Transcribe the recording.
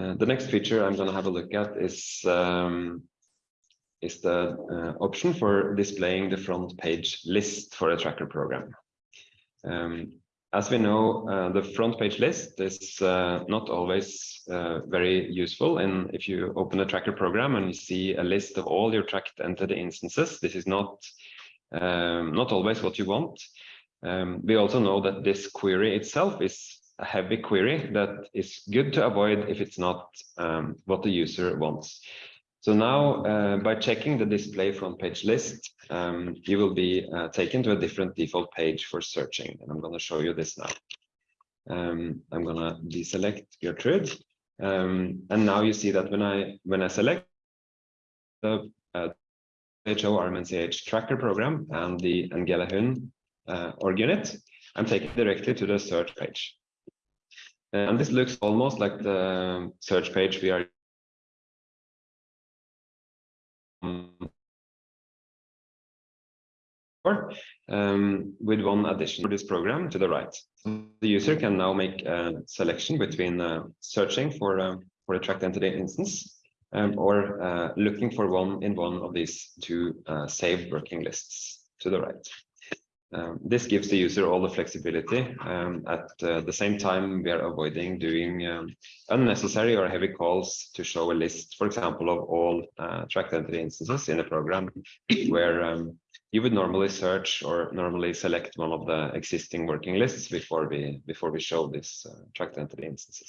Uh, the next feature I'm going to have a look at is um, is the uh, option for displaying the front page list for a tracker program. Um, as we know, uh, the front page list is uh, not always uh, very useful. And if you open a tracker program and you see a list of all your tracked entity instances, this is not um, not always what you want. Um, we also know that this query itself is a heavy query that is good to avoid if it's not um, what the user wants. So now uh, by checking the display front page list, um, you will be uh, taken to a different default page for searching. And I'm going to show you this now. Um, I'm going to deselect Gertrude. Um, and now you see that when I when I select the uh, HO RMNCH tracker program and the Ngelehun uh, org unit, I'm taken directly to the search page. And this looks almost like the search page we are um, with one addition for this program to the right. The user can now make a selection between uh, searching for, uh, for a tracked entity instance um, or uh, looking for one in one of these two uh, saved working lists to the right. Um, this gives the user all the flexibility. Um, at uh, the same time, we are avoiding doing um, unnecessary or heavy calls to show a list, for example, of all uh, tracked entity instances in a program where um, you would normally search or normally select one of the existing working lists before we before we show this uh, tracked entity instances.